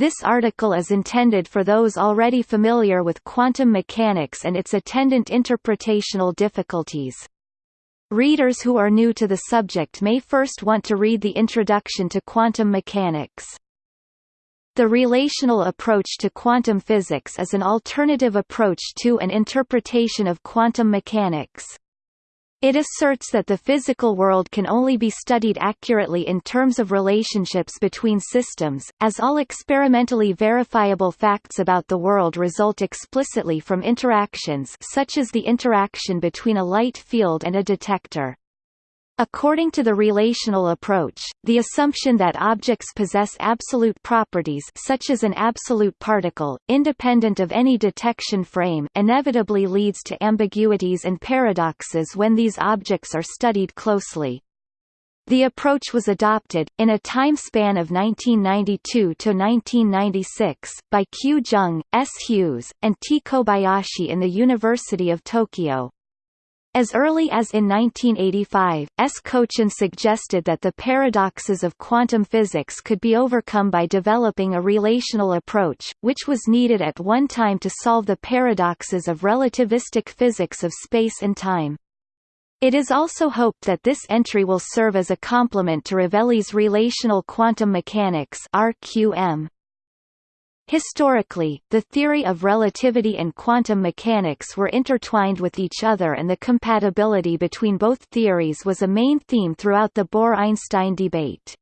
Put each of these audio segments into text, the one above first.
This article is intended for those already familiar with quantum mechanics and its attendant interpretational difficulties. Readers who are new to the subject may first want to read the Introduction to Quantum Mechanics. The relational approach to quantum physics is an alternative approach to an interpretation of quantum mechanics. It asserts that the physical world can only be studied accurately in terms of relationships between systems, as all experimentally verifiable facts about the world result explicitly from interactions such as the interaction between a light field and a detector. According to the relational approach, the assumption that objects possess absolute properties such as an absolute particle, independent of any detection frame inevitably leads to ambiguities and paradoxes when these objects are studied closely. The approach was adopted, in a time span of 1992 to 1996, by Q. Jung, S. Hughes, and T. Kobayashi in the University of Tokyo. As early as in 1985, S. Kochen suggested that the paradoxes of quantum physics could be overcome by developing a relational approach, which was needed at one time to solve the paradoxes of relativistic physics of space and time. It is also hoped that this entry will serve as a complement to Rovelli's relational quantum mechanics RQM. Historically, the theory of relativity and quantum mechanics were intertwined with each other and the compatibility between both theories was a main theme throughout the Bohr–Einstein debate.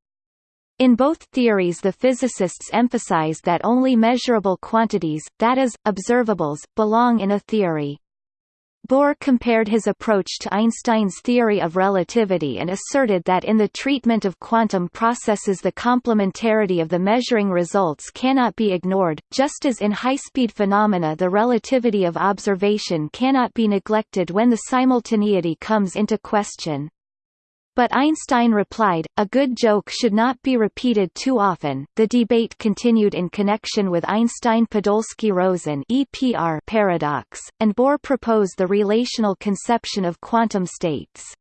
In both theories the physicists emphasize that only measurable quantities, that is, observables, belong in a theory. Bohr compared his approach to Einstein's theory of relativity and asserted that in the treatment of quantum processes the complementarity of the measuring results cannot be ignored, just as in high-speed phenomena the relativity of observation cannot be neglected when the simultaneity comes into question. But Einstein replied, a good joke should not be repeated too often. The debate continued in connection with Einstein-Podolsky-Rosen paradox, and Bohr proposed the relational conception of quantum states.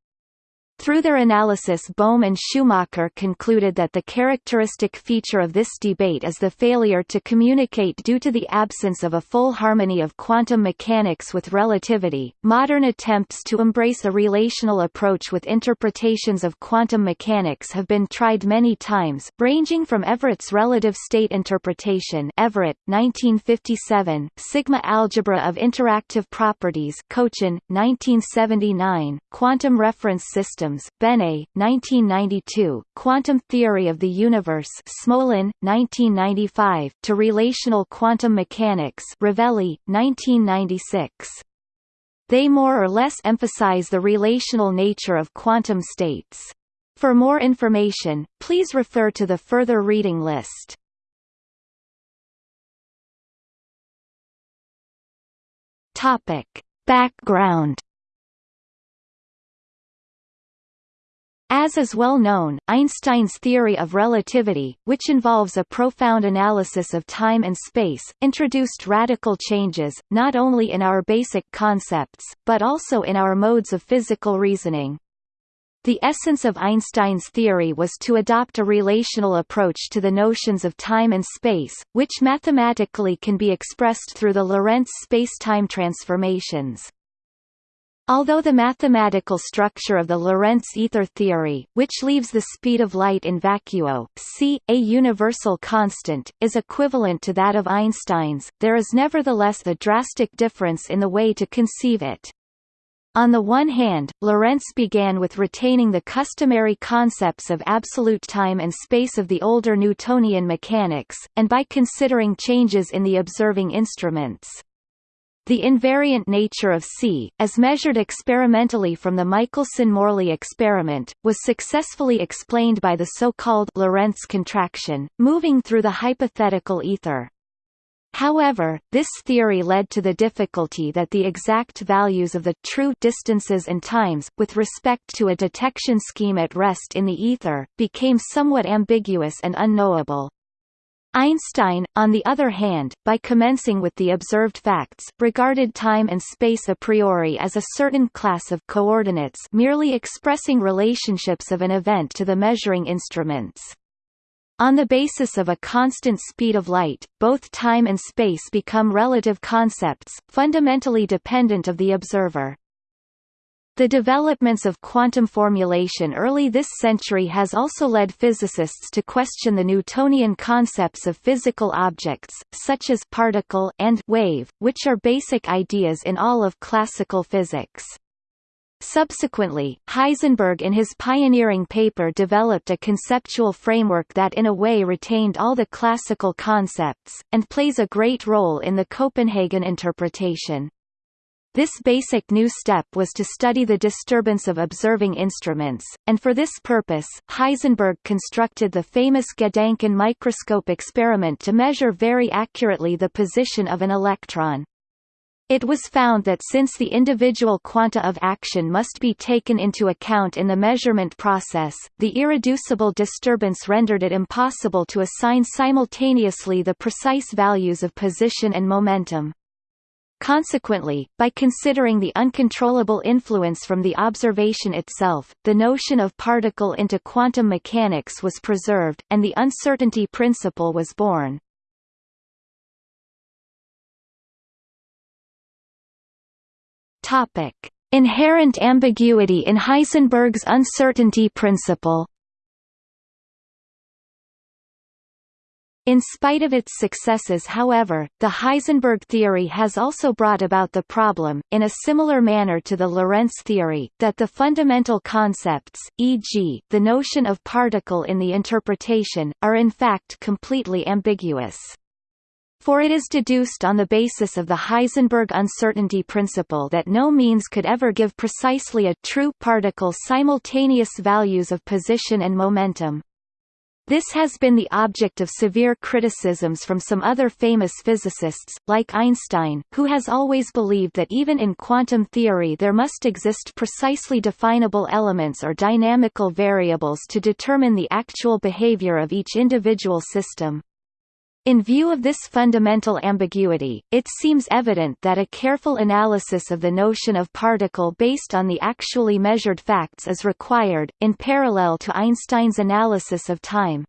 Through their analysis Bohm and Schumacher concluded that the characteristic feature of this debate is the failure to communicate due to the absence of a full harmony of quantum mechanics with relativity. Modern attempts to embrace a relational approach with interpretations of quantum mechanics have been tried many times, ranging from Everett's relative state interpretation Everett, 1957, Sigma algebra of interactive properties Kochen, 1979, quantum reference system systems, Benet, 1992, Quantum Theory of the Universe Smolin, 1995, to Relational Quantum Mechanics Rovelli, 1996. They more or less emphasize the relational nature of quantum states. For more information, please refer to the further reading list. Topic. Background As is well known, Einstein's theory of relativity, which involves a profound analysis of time and space, introduced radical changes, not only in our basic concepts, but also in our modes of physical reasoning. The essence of Einstein's theory was to adopt a relational approach to the notions of time and space, which mathematically can be expressed through the Lorentz spacetime transformations. Although the mathematical structure of the Lorentz ether theory, which leaves the speed of light in vacuo c, a universal constant, is equivalent to that of Einstein's, there is nevertheless a drastic difference in the way to conceive it. On the one hand, Lorentz began with retaining the customary concepts of absolute time and space of the older Newtonian mechanics, and by considering changes in the observing instruments. The invariant nature of C, as measured experimentally from the Michelson–Morley experiment, was successfully explained by the so-called Lorentz contraction, moving through the hypothetical ether. However, this theory led to the difficulty that the exact values of the true distances and times, with respect to a detection scheme at rest in the ether, became somewhat ambiguous and unknowable. Einstein, on the other hand, by commencing with the observed facts, regarded time and space a priori as a certain class of coordinates merely expressing relationships of an event to the measuring instruments. On the basis of a constant speed of light, both time and space become relative concepts, fundamentally dependent of the observer. The developments of quantum formulation early this century has also led physicists to question the Newtonian concepts of physical objects, such as particle and wave, which are basic ideas in all of classical physics. Subsequently, Heisenberg in his pioneering paper developed a conceptual framework that in a way retained all the classical concepts, and plays a great role in the Copenhagen interpretation. This basic new step was to study the disturbance of observing instruments, and for this purpose, Heisenberg constructed the famous Gedanken microscope experiment to measure very accurately the position of an electron. It was found that since the individual quanta of action must be taken into account in the measurement process, the irreducible disturbance rendered it impossible to assign simultaneously the precise values of position and momentum. Consequently, by considering the uncontrollable influence from the observation itself, the notion of particle into quantum mechanics was preserved, and the uncertainty principle was born. Topic: Inherent ambiguity in Heisenberg's uncertainty principle. In spite of its successes however, the Heisenberg theory has also brought about the problem, in a similar manner to the Lorentz theory, that the fundamental concepts, e.g., the notion of particle in the interpretation, are in fact completely ambiguous for it is deduced on the basis of the Heisenberg uncertainty principle that no means could ever give precisely a true particle simultaneous values of position and momentum. This has been the object of severe criticisms from some other famous physicists, like Einstein, who has always believed that even in quantum theory there must exist precisely definable elements or dynamical variables to determine the actual behavior of each individual system. In view of this fundamental ambiguity, it seems evident that a careful analysis of the notion of particle based on the actually measured facts is required, in parallel to Einstein's analysis of time.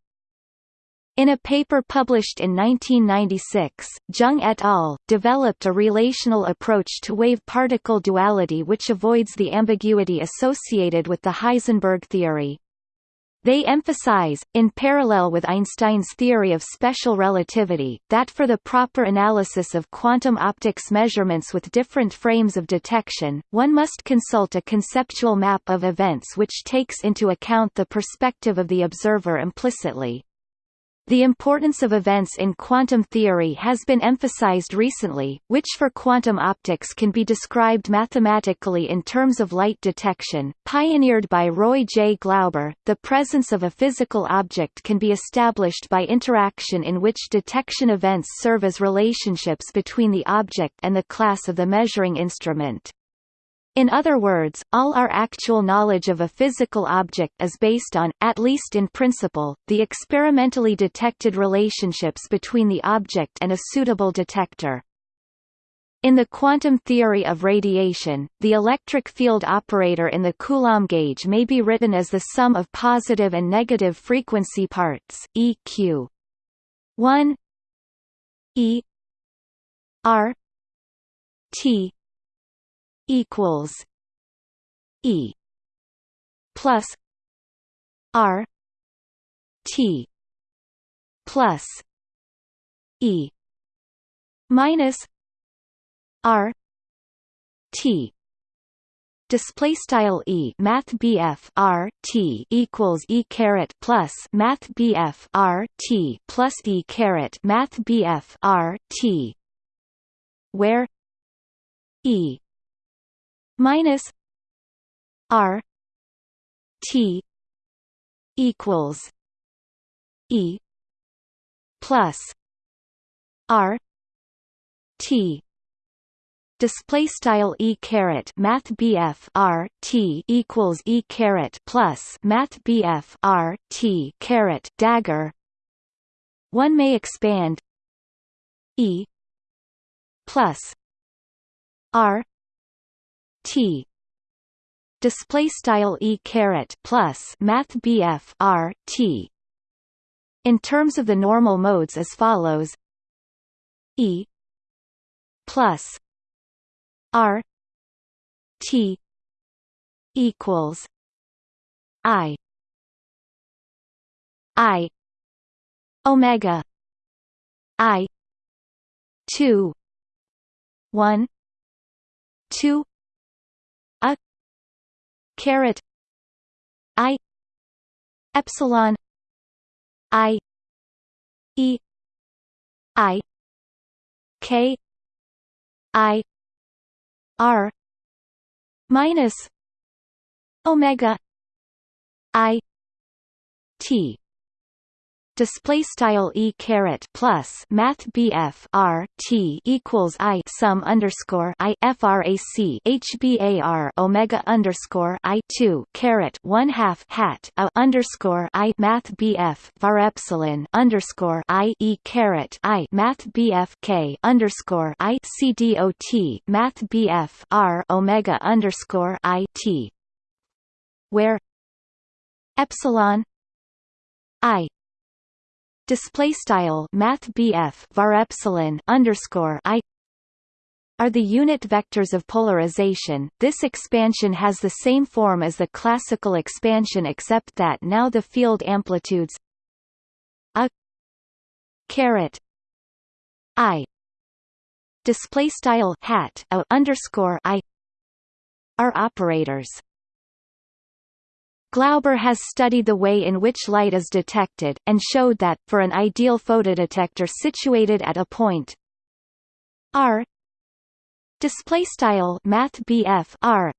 In a paper published in 1996, Jung et al. developed a relational approach to wave-particle duality which avoids the ambiguity associated with the Heisenberg theory. They emphasize, in parallel with Einstein's theory of special relativity, that for the proper analysis of quantum optics measurements with different frames of detection, one must consult a conceptual map of events which takes into account the perspective of the observer implicitly. The importance of events in quantum theory has been emphasized recently, which for quantum optics can be described mathematically in terms of light detection. Pioneered by Roy J. Glauber, the presence of a physical object can be established by interaction in which detection events serve as relationships between the object and the class of the measuring instrument. In other words, all our actual knowledge of a physical object is based on, at least in principle, the experimentally detected relationships between the object and a suitable detector. In the quantum theory of radiation, the electric field operator in the Coulomb gauge may be written as the sum of positive and negative frequency parts, EQ 1 E R T equals E plus R T plus E minus R T. Display style e math bf r t equals e caret plus math bf r t plus e caret math bf r t where e minus R T equals E plus R T. Display style e caret math bf r t equals e caret plus math bf r t caret dagger. One may expand e plus r T. Display style e caret plus math BF R T. In terms of the normal modes as follows. E plus R T equals I I Omega I two one two caret I epsilon I E I K I R minus Omega I T display style e caret plus math bf r t equals i sum underscore i frac hbar omega underscore i two caret one half hat a underscore i math bf var epsilon underscore i e caret i math bf k underscore i c dot math bf r omega underscore i t where epsilon i display style math var epsilon underscore i are the unit vectors of polarization. This expansion has the same form as the classical expansion except that now the field amplitudes a caret i display style hat a underscore i are operators. Glauber has studied the way in which light is detected, and showed that, for an ideal photodetector situated at a point r r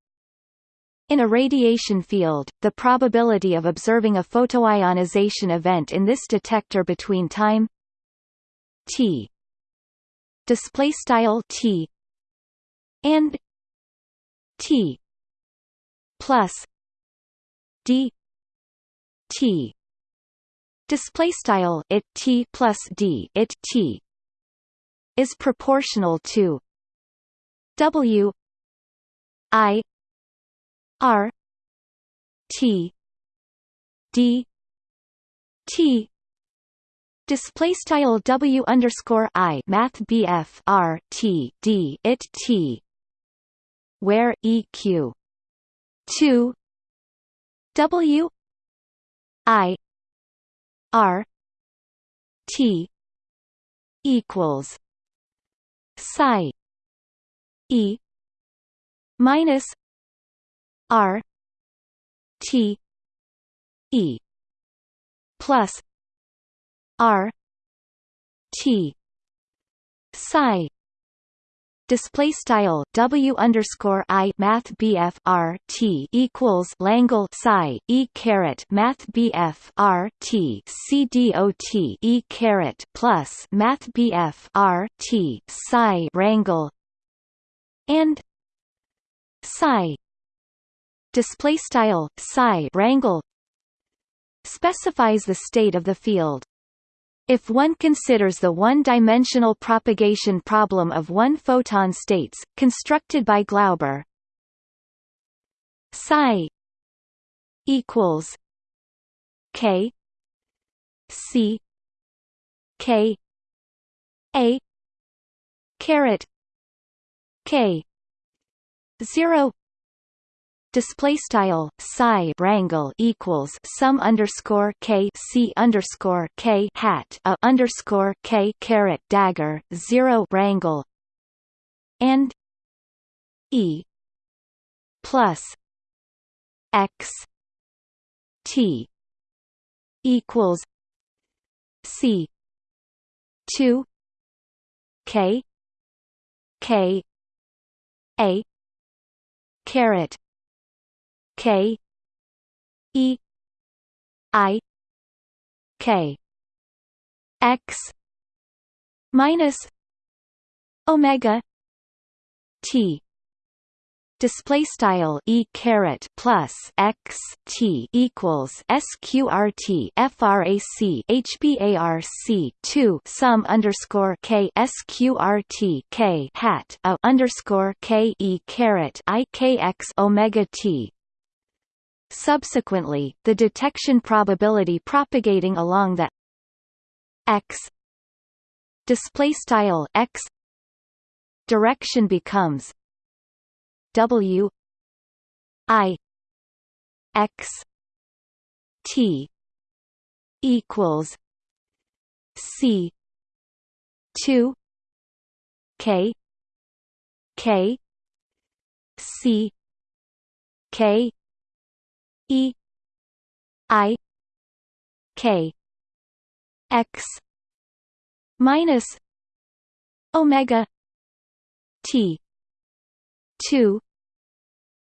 in a radiation field, the probability of observing a photoionization event in this detector between time t t and t plus d t. Display style it t plus d it t is proportional to w i r t d t. Display style w underscore i math bf r t d it t where eq 2 W I R T equals psi E minus R T E plus R T psi display style W underscore I math BF R T equals Langle psi E caret math BF R T C D O T E caret plus math BF R T psi wrangle and psi display style psi wrangle specifies the state of the field if one considers the one-dimensional propagation problem of one-photon states, constructed by Glauber, psi equals k c k a caret k 0 display style psi wrangle equals sum underscore k c underscore k hat a underscore k caret dagger zero wrangle and e plus x t equals c two k k a caret K E I K. X minus Omega T. Display style e caret plus x t equals sqrt frac hbarc 2 sum underscore k sqrt k hat a underscore k e caret i k x omega t Subsequently, the detection probability propagating along the x display style x direction becomes w i x t equals c 2 k k c k e i k x minus omega t 2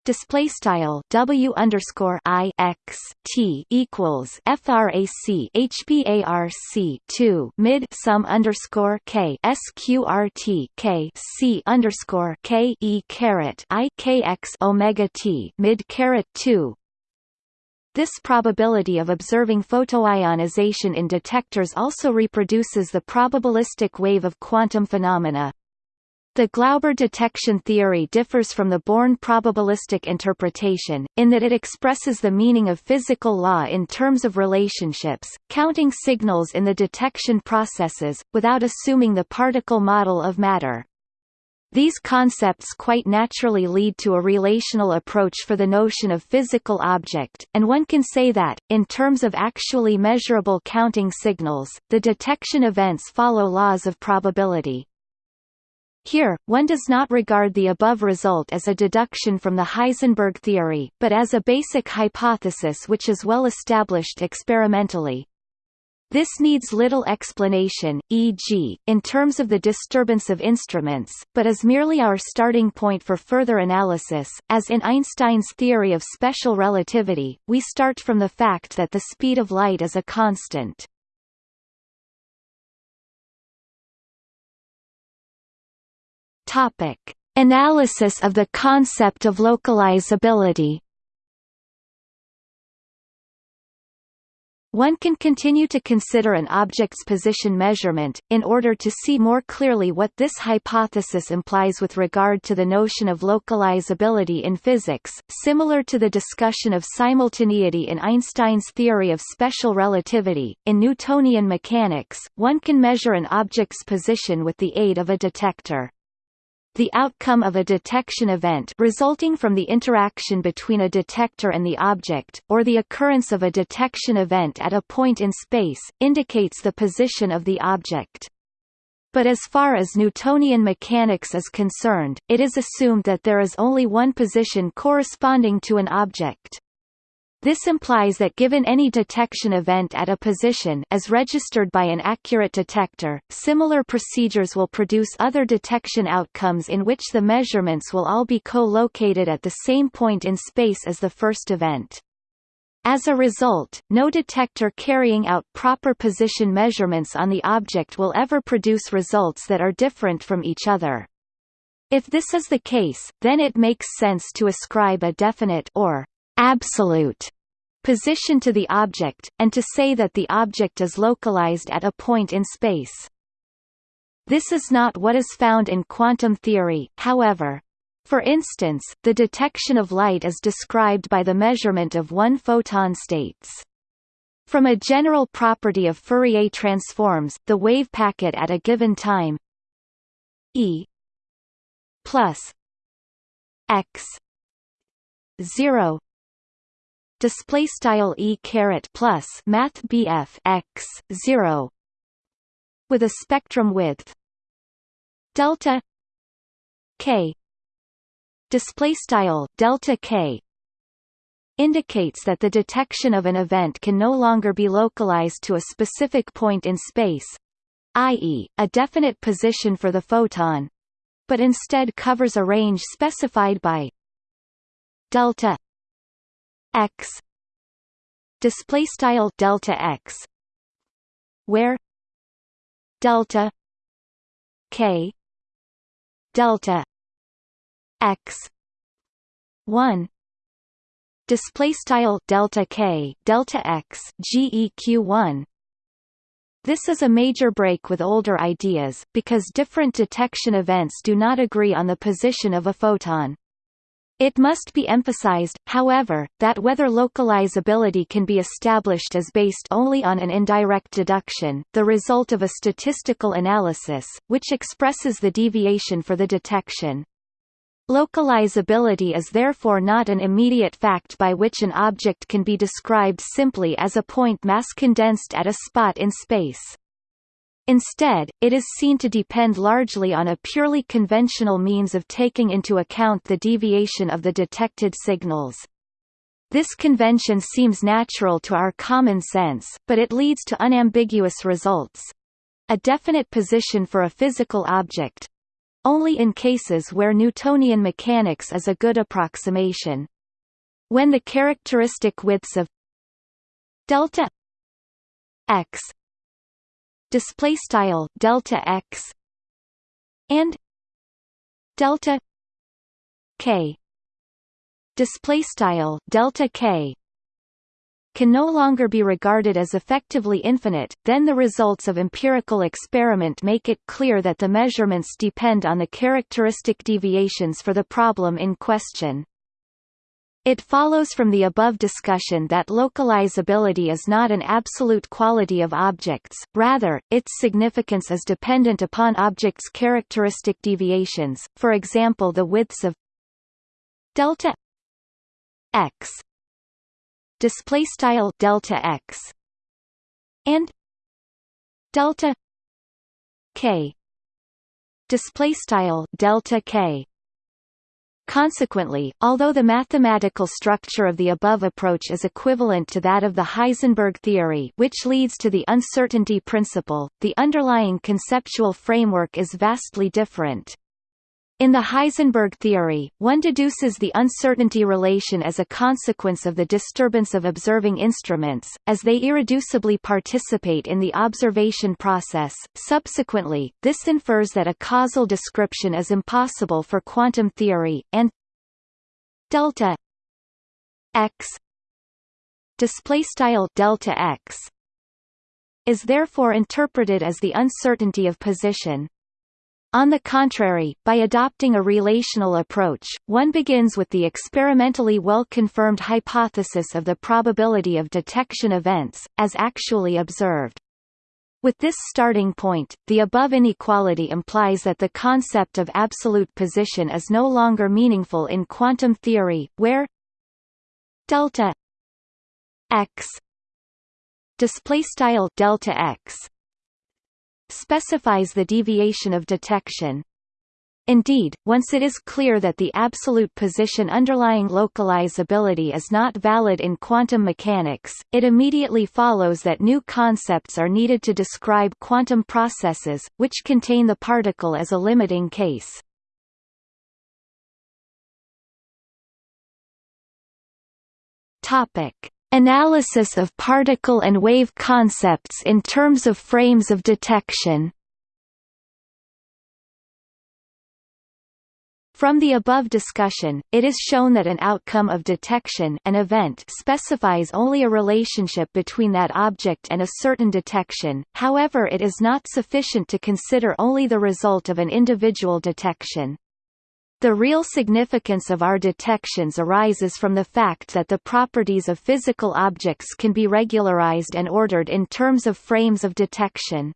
display style W underscore I X T equals frac HBARC 2 mid sum underscore K SQRT K C underscore K E caret I K X Omega T mid caret 2 this probability of observing photoionization in detectors also reproduces the probabilistic wave of quantum phenomena. The Glauber detection theory differs from the Born probabilistic interpretation, in that it expresses the meaning of physical law in terms of relationships, counting signals in the detection processes, without assuming the particle model of matter. These concepts quite naturally lead to a relational approach for the notion of physical object, and one can say that, in terms of actually measurable counting signals, the detection events follow laws of probability. Here, one does not regard the above result as a deduction from the Heisenberg theory, but as a basic hypothesis which is well established experimentally. This needs little explanation, e.g., in terms of the disturbance of instruments, but is merely our starting point for further analysis. As in Einstein's theory of special relativity, we start from the fact that the speed of light is a constant. Topic: Analysis of the concept of localizability. One can continue to consider an object's position measurement, in order to see more clearly what this hypothesis implies with regard to the notion of localizability in physics, similar to the discussion of simultaneity in Einstein's theory of special relativity. In Newtonian mechanics, one can measure an object's position with the aid of a detector. The outcome of a detection event resulting from the interaction between a detector and the object, or the occurrence of a detection event at a point in space, indicates the position of the object. But as far as Newtonian mechanics is concerned, it is assumed that there is only one position corresponding to an object. This implies that given any detection event at a position as registered by an accurate detector, similar procedures will produce other detection outcomes in which the measurements will all be co-located at the same point in space as the first event. As a result, no detector carrying out proper position measurements on the object will ever produce results that are different from each other. If this is the case, then it makes sense to ascribe a definite or absolute position to the object, and to say that the object is localized at a point in space. This is not what is found in quantum theory, however. For instance, the detection of light is described by the measurement of one photon states. From a general property of Fourier transforms, the wave packet at a given time E plus x 0 display style e caret plus math bf x 0 with a spectrum width. Delta k. Display style delta k. Indicates that the detection of an event can no longer be localized to a specific point in space i.e., a definite position for the photon but instead covers a range specified by delta x. Display style delta x. Where? Delta k. Delta x. 1 display style delta k. Delta x. Geq 1 this is a major break with older ideas, because different detection events do not agree on the position of a photon. It must be emphasized, however, that whether localizability can be established is based only on an indirect deduction, the result of a statistical analysis, which expresses the deviation for the detection. Localizability is therefore not an immediate fact by which an object can be described simply as a point mass condensed at a spot in space. Instead, it is seen to depend largely on a purely conventional means of taking into account the deviation of the detected signals. This convention seems natural to our common sense, but it leads to unambiguous results. A definite position for a physical object only in cases where Newtonian mechanics is a good approximation. When the characteristic widths of delta x display style delta x and delta k display style delta k can no longer be regarded as effectively infinite, then the results of empirical experiment make it clear that the measurements depend on the characteristic deviations for the problem in question. It follows from the above discussion that localizability is not an absolute quality of objects, rather, its significance is dependent upon objects' characteristic deviations, for example the widths of delta x display style delta x and delta k display style delta k Consequently, although the mathematical structure of the above approach is equivalent to that of the Heisenberg theory which leads to the uncertainty principle, the underlying conceptual framework is vastly different. In the Heisenberg theory, one deduces the uncertainty relation as a consequence of the disturbance of observing instruments, as they irreducibly participate in the observation process. Subsequently, this infers that a causal description is impossible for quantum theory, and delta x display style delta x is therefore interpreted as the uncertainty of position. On the contrary, by adopting a relational approach, one begins with the experimentally well-confirmed hypothesis of the probability of detection events, as actually observed. With this starting point, the above inequality implies that the concept of absolute position is no longer meaningful in quantum theory, where delta x display style delta x specifies the deviation of detection. Indeed, once it is clear that the absolute position underlying localizability is not valid in quantum mechanics, it immediately follows that new concepts are needed to describe quantum processes, which contain the particle as a limiting case. Topic: Analysis of particle and wave concepts in terms of frames of detection From the above discussion, it is shown that an outcome of detection an event specifies only a relationship between that object and a certain detection, however it is not sufficient to consider only the result of an individual detection. The real significance of our detections arises from the fact that the properties of physical objects can be regularized and ordered in terms of frames of detection.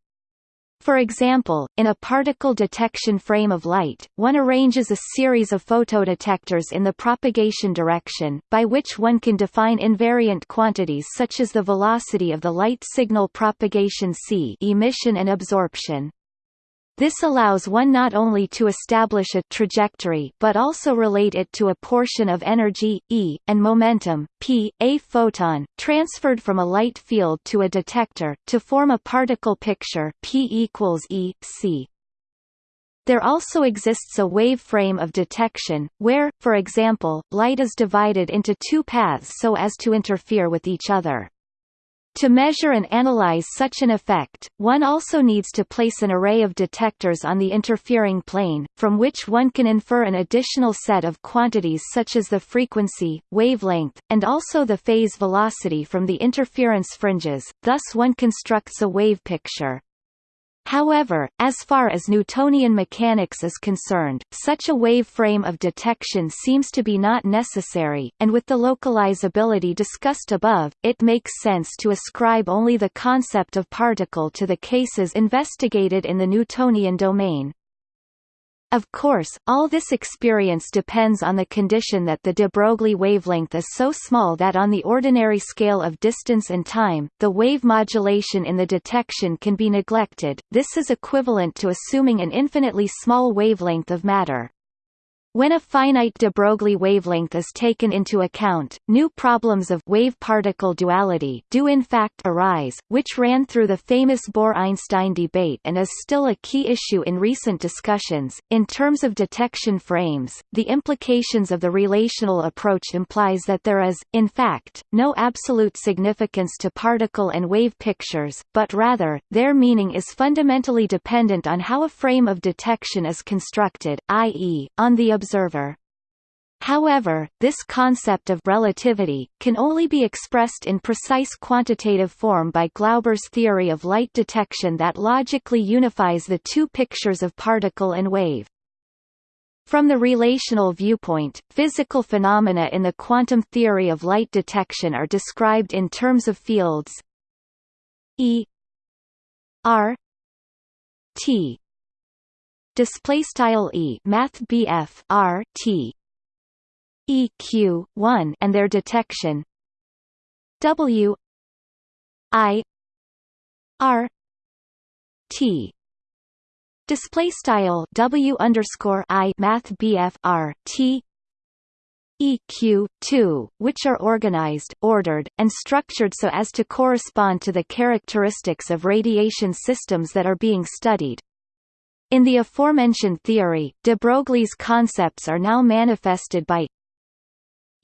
For example, in a particle detection frame of light, one arranges a series of photodetectors in the propagation direction, by which one can define invariant quantities such as the velocity of the light signal propagation c emission and absorption. This allows one not only to establish a trajectory but also relate it to a portion of energy, E, and momentum, P, a photon, transferred from a light field to a detector, to form a particle picture P equals E, C. There also exists a wave frame of detection, where, for example, light is divided into two paths so as to interfere with each other. To measure and analyze such an effect, one also needs to place an array of detectors on the interfering plane, from which one can infer an additional set of quantities such as the frequency, wavelength, and also the phase velocity from the interference fringes, thus one constructs a wave picture. However, as far as Newtonian mechanics is concerned, such a wave frame of detection seems to be not necessary, and with the localizability discussed above, it makes sense to ascribe only the concept of particle to the cases investigated in the Newtonian domain. Of course, all this experience depends on the condition that the de Broglie wavelength is so small that on the ordinary scale of distance and time, the wave modulation in the detection can be neglected. This is equivalent to assuming an infinitely small wavelength of matter. When a finite de Broglie wavelength is taken into account, new problems of wave-particle duality do in fact arise, which ran through the famous Bohr-Einstein debate and is still a key issue in recent discussions. In terms of detection frames, the implications of the relational approach implies that there is, in fact, no absolute significance to particle and wave pictures, but rather, their meaning is fundamentally dependent on how a frame of detection is constructed, i.e., on the observer. However, this concept of relativity, can only be expressed in precise quantitative form by Glauber's theory of light detection that logically unifies the two pictures of particle and wave. From the relational viewpoint, physical phenomena in the quantum theory of light detection are described in terms of fields E R T display style e math bf r t eq 1 and their detection w i r t display style w underscore i math bf r t EQ 2, which are organized, ordered, and structured so as to correspond to the characteristics of radiation systems that are being studied. In the aforementioned theory, de Broglie's concepts are now manifested by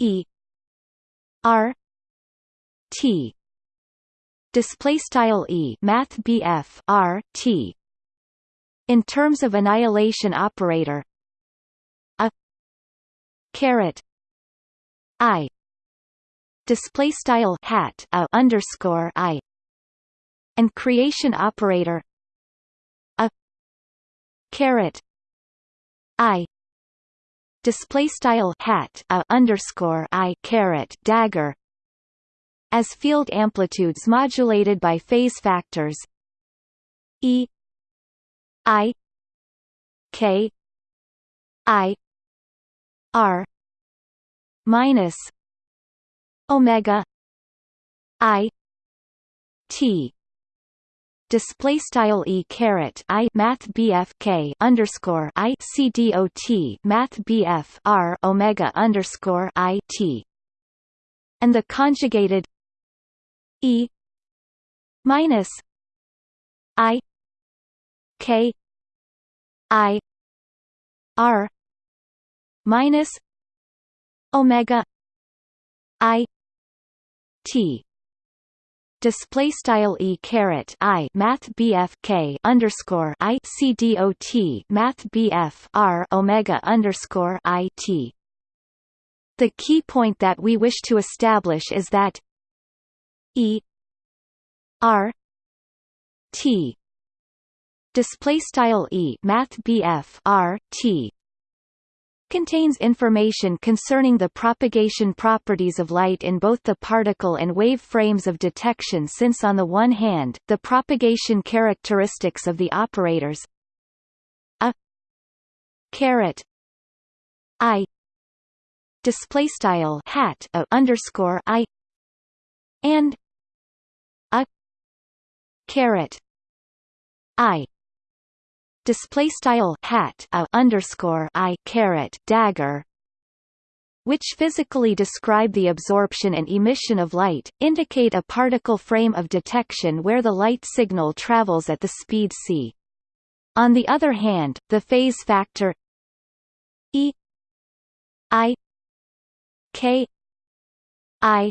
E R T. Display style E math BF R T. In terms of annihilation operator a caret I. Display style hat a underscore I. And creation operator caret i display style hat a underscore i caret dagger as field amplitudes modulated by phase factors e i k i r minus omega i t display style e caret i math bf k underscore i c d o t math bf r omega underscore i t. And the conjugated e minus i k i r minus omega i t display style e caret i math bf k underscore i c d o t math bf r omega underscore i t. The key point that we wish to establish is that e r t display style e math bf r t contains information concerning the propagation properties of light in both the particle and wave frames of detection since on the one hand, the propagation characteristics of the operators a caret i display style hat a underscore i and a caret i display style hat a underscore i caret dagger which physically describe the absorption and emission of light, indicate a particle frame of detection where the light signal travels at the speed c. On the other hand, the phase factor e i k i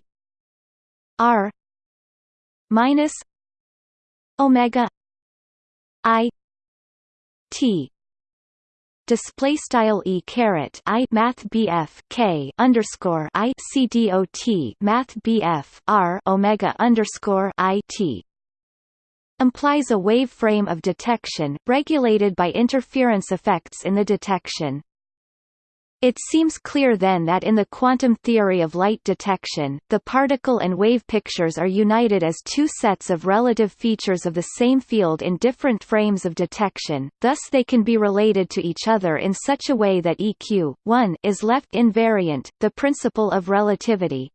r minus omega i T display style e caret i math bf k underscore i c d o t math bf r omega underscore i t implies a wave frame of detection, regulated by interference effects in the detection. It seems clear then that in the quantum theory of light detection, the particle and wave pictures are united as two sets of relative features of the same field in different frames of detection, thus they can be related to each other in such a way that EQ 1 is left invariant, the principle of relativity,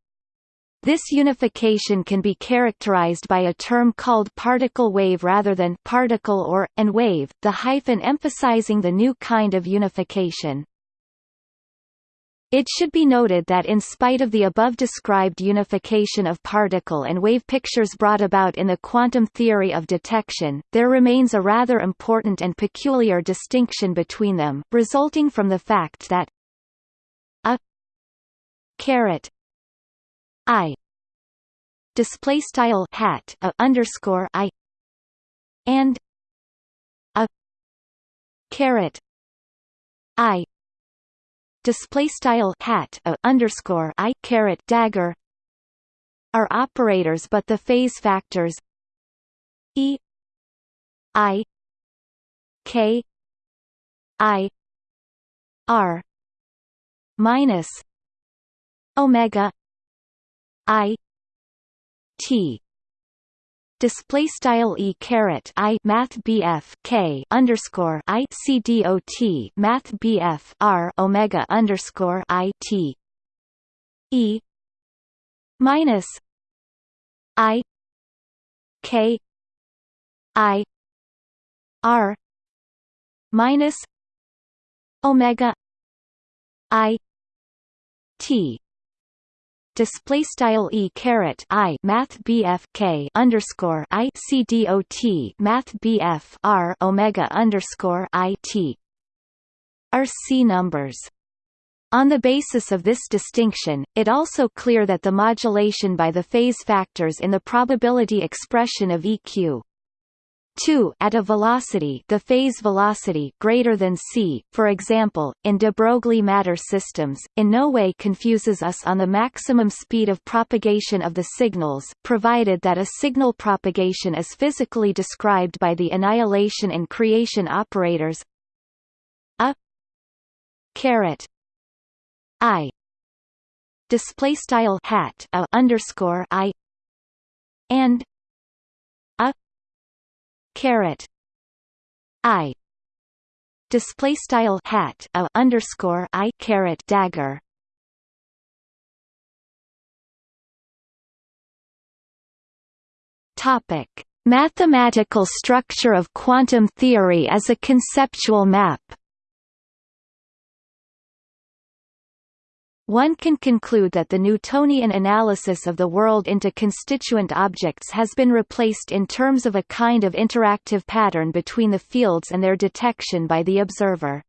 this unification can be characterized by a term called particle wave rather than particle or, and wave, the hyphen emphasizing the new kind of unification. It should be noted that in spite of the above-described unification of particle and wave pictures brought about in the quantum theory of detection, there remains a rather important and peculiar distinction between them, resulting from the fact that a caret I display style hat a underscore I and a caret I display style hat a underscore I caret dagger are operators but the phase factors E I K I R minus omega I T display style e caret i math bf k underscore i c d o t math bf r omega underscore i t e minus i k i r minus omega i t display style e caret i math bf k underscore i c d o t math bf r omega underscore i t are c numbers. On the basis of this distinction, it also clear that the modulation by the phase factors in the probability expression of EQ 2 at a velocity the phase velocity greater than c, for example, in de Broglie matter systems, in no way confuses us on the maximum speed of propagation of the signals, provided that a signal propagation is physically described by the annihilation and creation operators. A caret i display style hat a underscore i and caret i display style hat a underscore i caret dagger. Topic. Mathematical structure of quantum theory as a conceptual map One can conclude that the Newtonian analysis of the world into constituent objects has been replaced in terms of a kind of interactive pattern between the fields and their detection by the observer.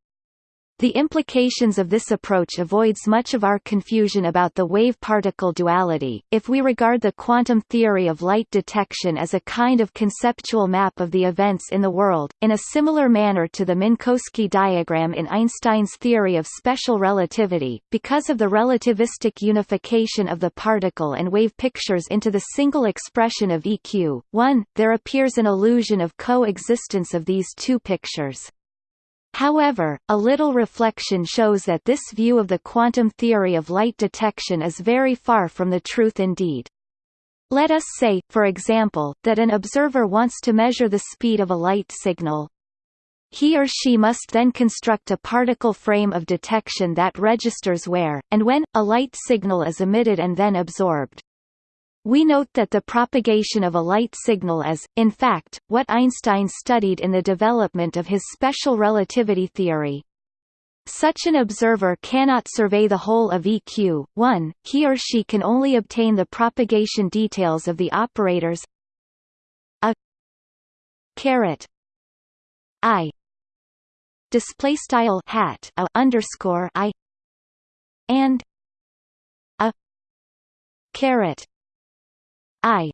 The implications of this approach avoids much of our confusion about the wave-particle duality, if we regard the quantum theory of light detection as a kind of conceptual map of the events in the world, in a similar manner to the Minkowski diagram in Einstein's theory of special relativity, because of the relativistic unification of the particle and wave pictures into the single expression of EQ. 1, there appears an illusion of co-existence of these two pictures. However, a little reflection shows that this view of the quantum theory of light detection is very far from the truth indeed. Let us say, for example, that an observer wants to measure the speed of a light signal. He or she must then construct a particle frame of detection that registers where, and when, a light signal is emitted and then absorbed. We note that the propagation of a light signal is, in fact, what Einstein studied in the development of his special relativity theory. Such an observer cannot survey the whole of EQ. 1, he or she can only obtain the propagation details of the operators a caret i display style hat a underscore i and a caret I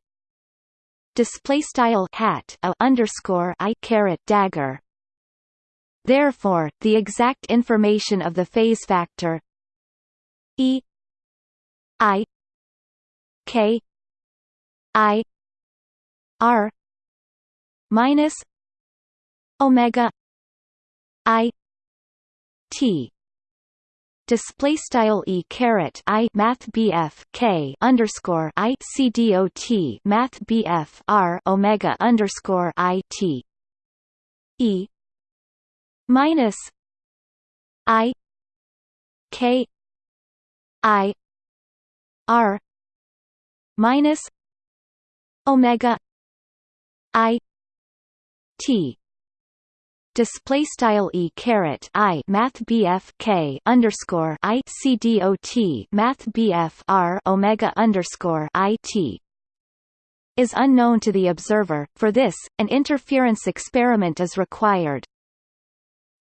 display style hat a underscore I caret dagger. Therefore, the exact information of the phase factor E I K I R minus omega i t display style e caret i math bf k underscore i c dot math bf r omega underscore i t. E minus i k i r minus omega i t display style e caret i math bf k underscore i c dot math bf r omega underscore i t is unknown to the observer. For this, an interference experiment is required.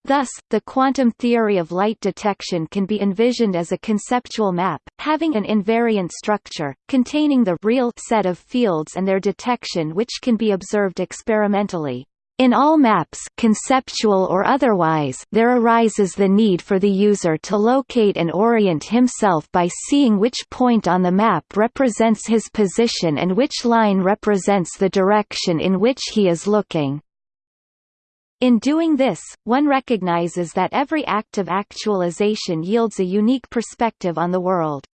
Thus, the quantum theory of light detection can be envisioned as a conceptual map, having an invariant structure, containing the real set of fields and their detection which can be observed experimentally. In all maps conceptual or otherwise, there arises the need for the user to locate and orient himself by seeing which point on the map represents his position and which line represents the direction in which he is looking. In doing this, one recognizes that every act of actualization yields a unique perspective on the world.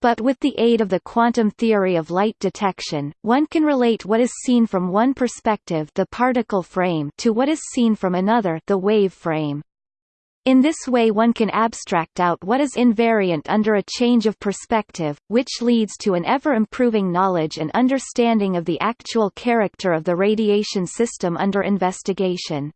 But with the aid of the quantum theory of light detection, one can relate what is seen from one perspective the particle frame to what is seen from another the wave frame. In this way one can abstract out what is invariant under a change of perspective, which leads to an ever-improving knowledge and understanding of the actual character of the radiation system under investigation.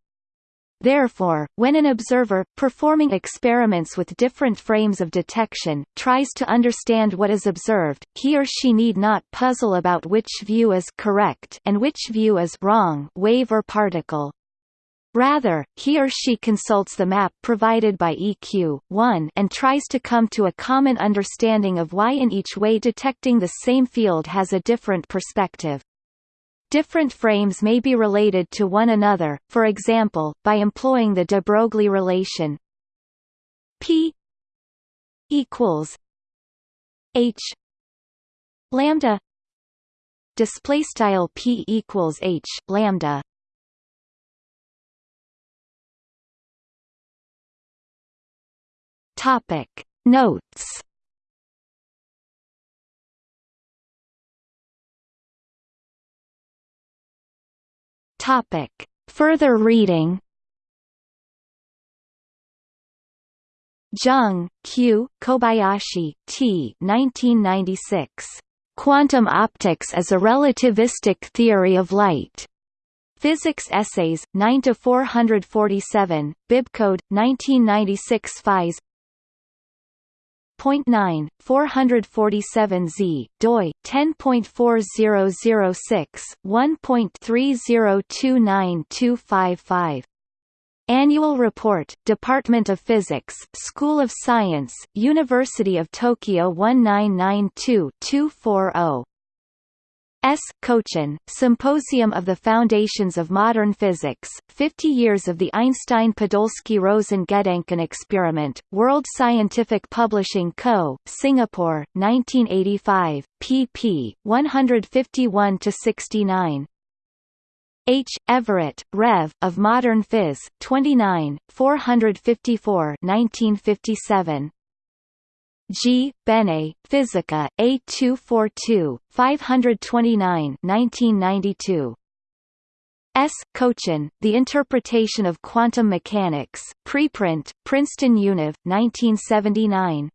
Therefore, when an observer, performing experiments with different frames of detection, tries to understand what is observed, he or she need not puzzle about which view is correct and which view is wrong wave or particle. Rather, he or she consults the map provided by EQ1 and tries to come to a common understanding of why in each way detecting the same field has a different perspective. Different frames may be related to one another, for example, by employing the de Broglie relation P equals H lambda display style P equals H lambda. Topic. Notes Topic. Further reading Jung, Q, Kobayashi, T. 1996. Quantum Optics as a Relativistic Theory of Light. Physics Essays, 9–447, Bibcode, 1996 Phys. 10.9, 447Z, doi, 10.4006, 1.3029255. Annual Report, Department of Physics, School of Science, University of Tokyo 1992-240. S. Kochen, Symposium of the Foundations of Modern Physics, 50 Years of the Einstein-Podolsky-Rosen-Gedanken Experiment, World Scientific Publishing Co., Singapore, 1985, pp. 151–69. H. Everett, Rev. of Modern Phys. 29, 454 1957. G. Bene, Physica, A242, 529 1992. S. Kochen, The Interpretation of Quantum Mechanics, preprint, Princeton Univ, 1979.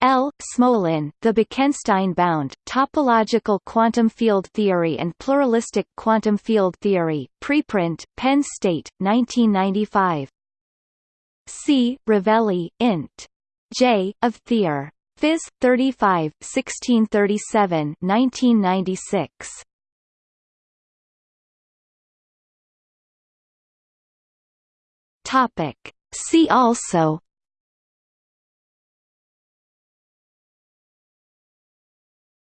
L. Smolin, The Bekenstein-bound, Topological Quantum Field Theory and Pluralistic Quantum Field Theory, preprint, Penn State, 1995. C. Rovelli, int. J. of Theor. Phys. 35, 1637 1996. Topic. See also